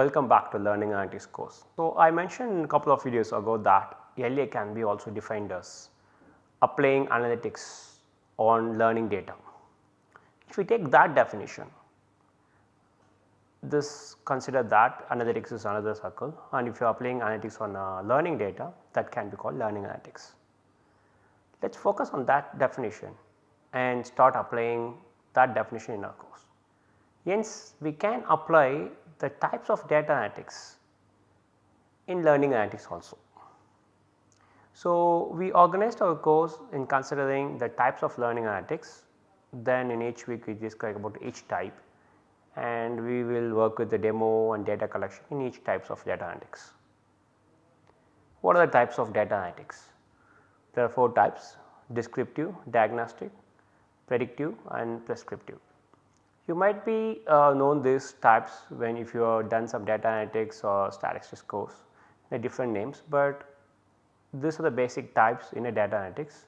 Welcome back to learning analytics course. So, I mentioned a couple of videos ago that LA can be also defined as applying analytics on learning data. If we take that definition, this consider that analytics is another circle and if you are applying analytics on uh, learning data that can be called learning analytics. Let us focus on that definition and start applying that definition in our course. Hence, we can apply the types of data analytics in learning analytics also. So, we organized our course in considering the types of learning analytics then in each week we describe about each type and we will work with the demo and data collection in each types of data analytics. What are the types of data analytics? There are 4 types descriptive, diagnostic, predictive and prescriptive. You might be uh, known these types when if you have done some data analytics or statistics course they different names, but these are the basic types in a data analytics.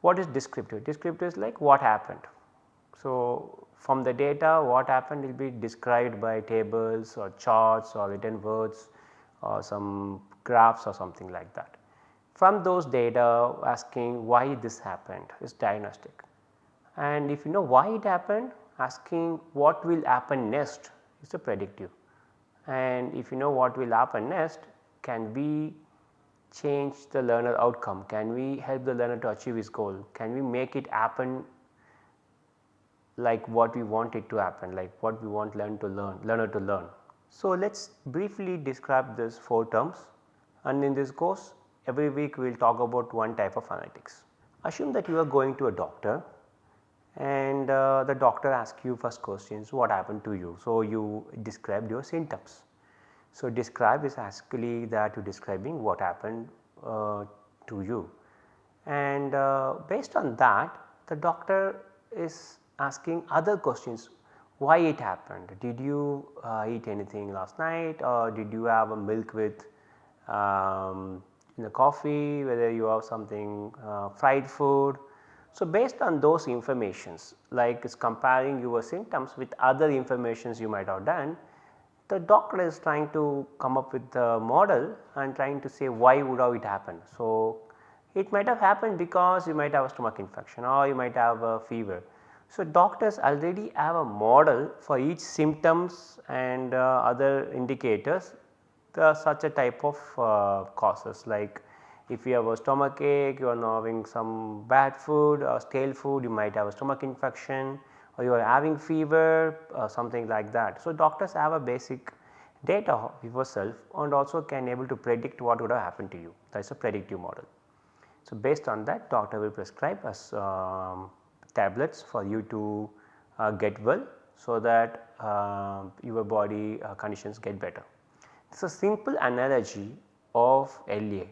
What is descriptive? Descriptive is like what happened. So, from the data what happened will be described by tables or charts or written words or some graphs or something like that. From those data asking why this happened is diagnostic and if you know why it happened asking what will happen next is a predictive. And if you know what will happen next can we change the learner outcome, can we help the learner to achieve his goal, can we make it happen like what we want it to happen like what we want learn to learn learner to learn. So, let us briefly describe this 4 terms. And in this course every week we will talk about one type of analytics. Assume that you are going to a doctor and uh, the doctor asks you first questions what happened to you. So, you described your symptoms. So, describe is actually that you describing what happened uh, to you and uh, based on that the doctor is asking other questions why it happened did you uh, eat anything last night or did you have a milk with um, in the coffee whether you have something uh, fried food. So, based on those informations like is comparing your symptoms with other informations you might have done the doctor is trying to come up with the model and trying to say why would have it happen. So, it might have happened because you might have a stomach infection or you might have a fever. So, doctors already have a model for each symptoms and uh, other indicators are such a type of uh, causes like if you have a stomach ache, you are having some bad food or stale food, you might have a stomach infection or you are having fever or something like that. So, doctors have a basic data of yourself and also can able to predict what would have happened to you that is a predictive model. So, based on that doctor will prescribe us um, tablets for you to uh, get well so that uh, your body uh, conditions get better. It is a simple analogy of LA.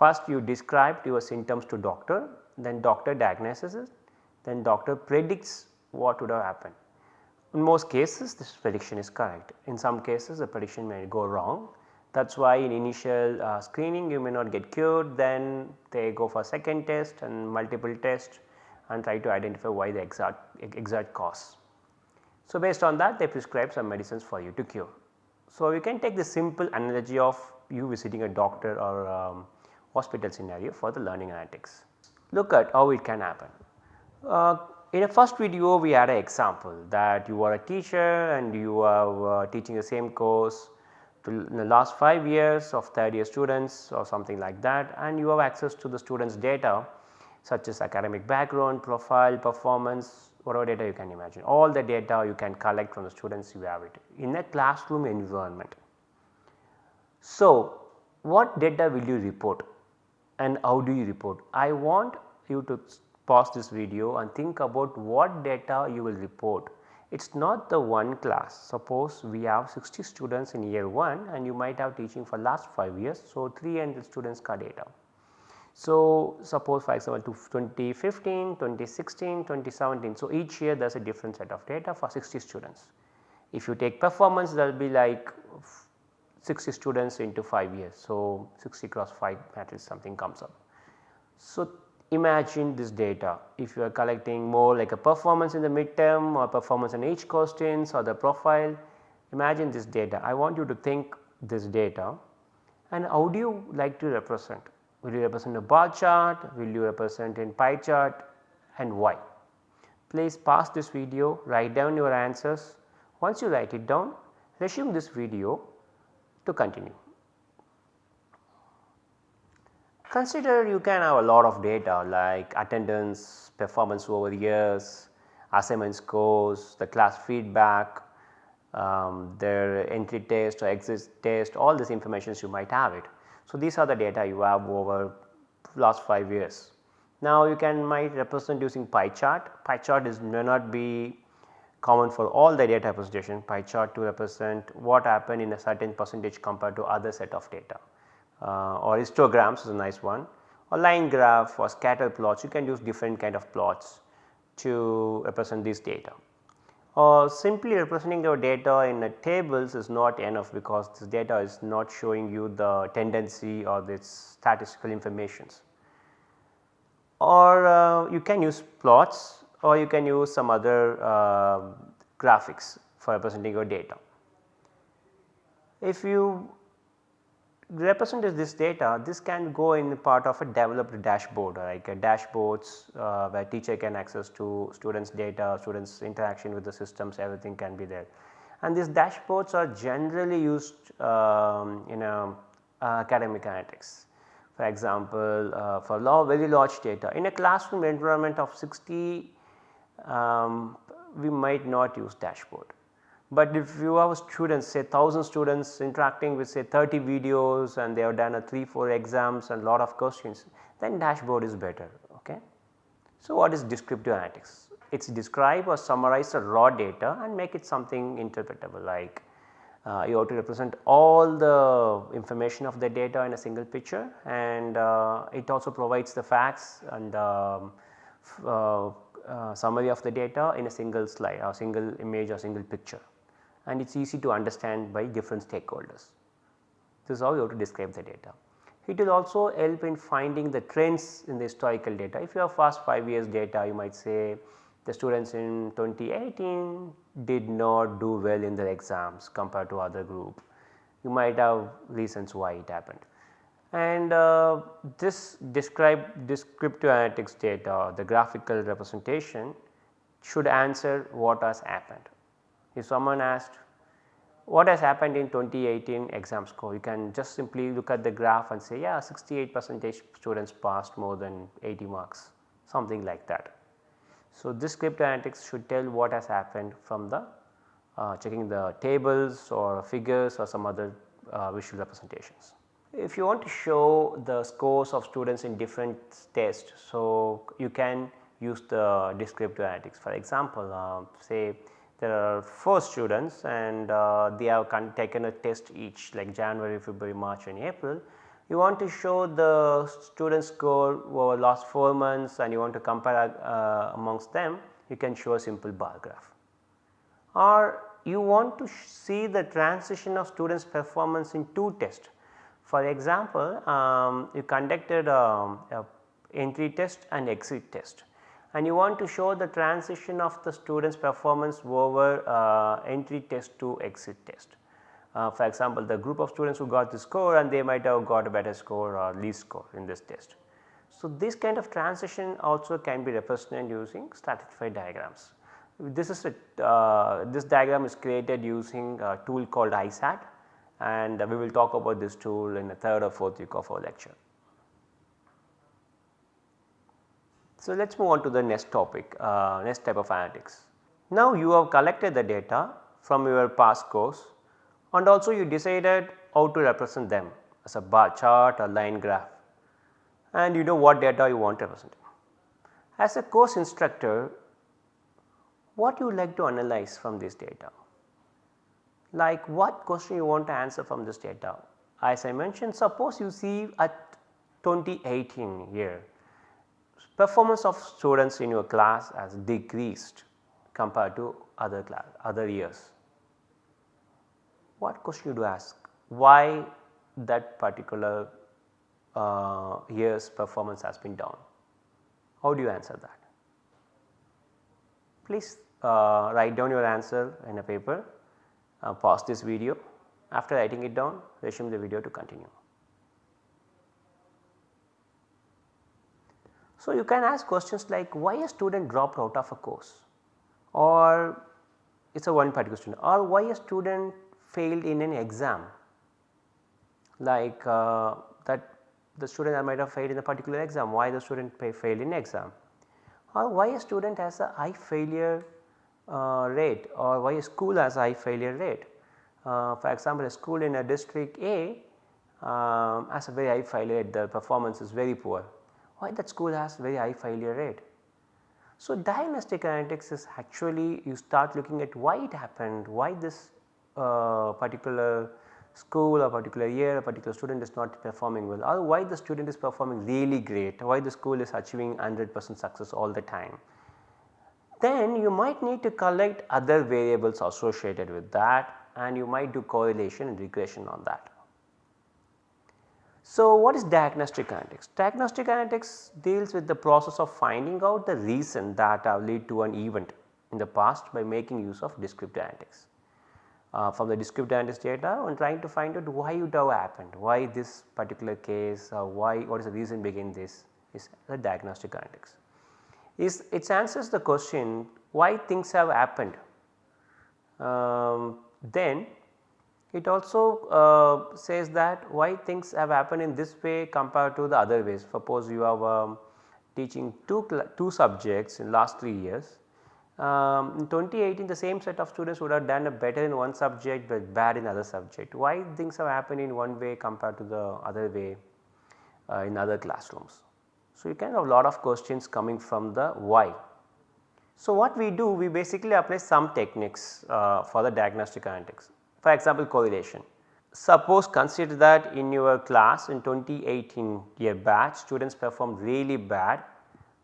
First you describe your symptoms to doctor then doctor diagnoses it then doctor predicts what would have happened. In most cases this prediction is correct, in some cases the prediction may go wrong that is why in initial uh, screening you may not get cured then they go for second test and multiple tests and try to identify why the exact, exact cause. So, based on that they prescribe some medicines for you to cure. So, you can take the simple analogy of you visiting a doctor or um, hospital scenario for the learning analytics. Look at how it can happen. Uh, in a first video we had an example that you are a teacher and you are uh, teaching the same course to the last 5 years of third year students or something like that and you have access to the students data such as academic background, profile, performance, whatever data you can imagine. All the data you can collect from the students you have it in a classroom environment. So, what data will you report and how do you report? I want you to pause this video and think about what data you will report. It is not the one class suppose we have 60 students in year 1 and you might have teaching for last 5 years. So, 300 students ka data. So, suppose for example 2015, 2016, 2017. So, each year there is a different set of data for 60 students. If you take performance there will be like 60 students into 5 years. So, 60 cross 5 matrix something comes up. So, imagine this data if you are collecting more like a performance in the midterm or performance in each questions or the profile Imagine this data, I want you to think this data and how do you like to represent? Will you represent a bar chart, will you represent in pie chart and why? Please pause this video, write down your answers. Once you write it down, resume this video to continue. Consider you can have a lot of data like attendance, performance over years, assignment scores, the class feedback, um, their entry test or exit test all this information you might have it. So, these are the data you have over last 5 years. Now, you can might represent using pie chart, pie chart is may not be common for all the data representation, pie chart to represent what happened in a certain percentage compared to other set of data. Uh, or histograms is a nice one. Or line graph or scatter plots you can use different kind of plots to represent this data. Or simply representing your data in tables is not enough because this data is not showing you the tendency or this statistical informations. Or uh, you can use plots or you can use some other uh, graphics for representing your data. If you represent this data, this can go in part of a developed dashboard like a dashboards uh, where teacher can access to students data, students interaction with the systems everything can be there. And these dashboards are generally used um, in a, uh, academic analytics. For example, uh, for law very large data in a classroom environment of 60 um, we might not use dashboard but if you have students say 1000 students interacting with say 30 videos and they have done a 3 4 exams and lot of questions then dashboard is better. Okay. So, what is descriptive analytics? It is describe or summarize the raw data and make it something interpretable like uh, you have to represent all the information of the data in a single picture and uh, it also provides the facts and um, uh, uh, summary of the data in a single slide or single image or single picture and it is easy to understand by different stakeholders. This is how you have to describe the data. It will also help in finding the trends in the historical data. If you have first 5 years data you might say the students in 2018 did not do well in their exams compared to other group. You might have reasons why it happened. And uh, this describe descriptive analytics data, the graphical representation should answer what has happened. If someone asked what has happened in 2018 exam score, you can just simply look at the graph and say yeah 68 percentage students passed more than 80 marks something like that. So, descriptive analytics should tell what has happened from the uh, checking the tables or figures or some other uh, visual representations. If you want to show the scores of students in different tests, so you can use the descriptive analytics. For example, uh, say there are 4 students and uh, they have taken a test each like January, February, March and April. You want to show the student score over last 4 months and you want to compare uh, amongst them you can show a simple bar graph. Or you want to see the transition of students performance in 2 tests. For example, um, you conducted um, a entry test and exit test and you want to show the transition of the students performance over uh, entry test to exit test. Uh, for example, the group of students who got the score and they might have got a better score or least score in this test. So, this kind of transition also can be represented using stratified diagrams. This is a, uh, this diagram is created using a tool called ISAT and we will talk about this tool in the third or fourth week of our lecture. So, let us move on to the next topic, uh, next type of analytics. Now, you have collected the data from your past course and also you decided how to represent them as a bar chart or line graph and you know what data you want to represent. As a course instructor, what you like to analyze from this data? Like what question you want to answer from this data? As I mentioned suppose you see at 2018 year performance of students in your class has decreased compared to other class other years. What question you do you ask? Why that particular uh, year's performance has been down? How do you answer that? Please uh, write down your answer in a paper uh, pause this video. After writing it down resume the video to continue. So, you can ask questions like why a student dropped out of a course? Or it is a one particular student or why a student failed in an exam? Like uh, that the student might have failed in a particular exam why the student failed in exam? Or why a student has a high failure uh, rate or why a school has high failure rate. Uh, for example, a school in a district A um, has a very high failure rate the performance is very poor why that school has very high failure rate. So, diagnostic analytics is actually you start looking at why it happened, why this uh, particular school or particular year a particular student is not performing well or why the student is performing really great, why the school is achieving 100 percent success all the time. Then you might need to collect other variables associated with that and you might do correlation and regression on that. So, what is diagnostic analytics? Diagnostic analytics deals with the process of finding out the reason that have lead to an event in the past by making use of descriptive analytics. Uh, from the descriptive analytics data and trying to find out why it have happened, why this particular case, why what is the reason behind this is the diagnostic analytics. Is it answers the question why things have happened. Um, then it also uh, says that why things have happened in this way compared to the other ways. Suppose you are um, teaching two, two subjects in last 3 years. Um, in 2018 the same set of students would have done a better in one subject but bad in other subject. Why things have happened in one way compared to the other way uh, in other classrooms. So, you can have a lot of questions coming from the why. So, what we do we basically apply some techniques uh, for the diagnostic analytics. For example, correlation. Suppose consider that in your class in 2018 year batch students performed really bad,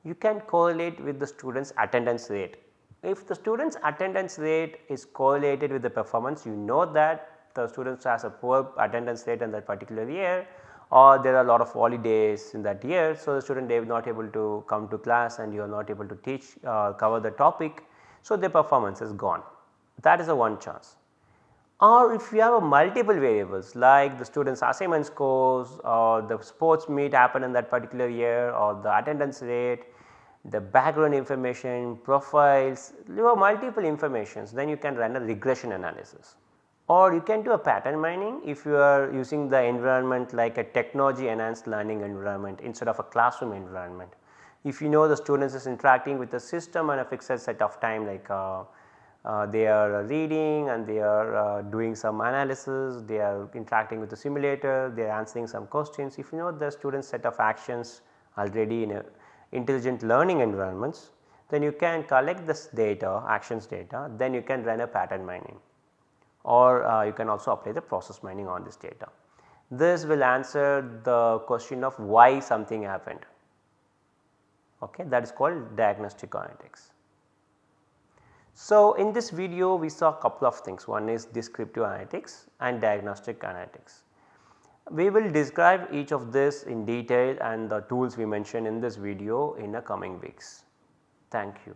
you can correlate with the students attendance rate. If the students attendance rate is correlated with the performance you know that the students has a poor attendance rate in that particular year or there are a lot of holidays in that year. So, the student they are not able to come to class and you are not able to teach uh, cover the topic. So, their performance is gone that is a one chance or if you have a multiple variables like the students assignment scores or the sports meet happen in that particular year or the attendance rate, the background information, profiles, you have multiple informations then you can run a regression analysis. Or you can do a pattern mining if you are using the environment like a technology enhanced learning environment instead of a classroom environment. If you know the students is interacting with the system on a fixed set of time like uh, uh, they are reading and they are uh, doing some analysis, they are interacting with the simulator, they are answering some questions. If you know the student set of actions already in a intelligent learning environments, then you can collect this data actions data then you can run a pattern mining or uh, you can also apply the process mining on this data. This will answer the question of why something happened okay that is called diagnostic analytics. So, in this video we saw a couple of things one is descriptive analytics and diagnostic analytics. We will describe each of this in detail and the tools we mentioned in this video in the coming weeks. Thank you.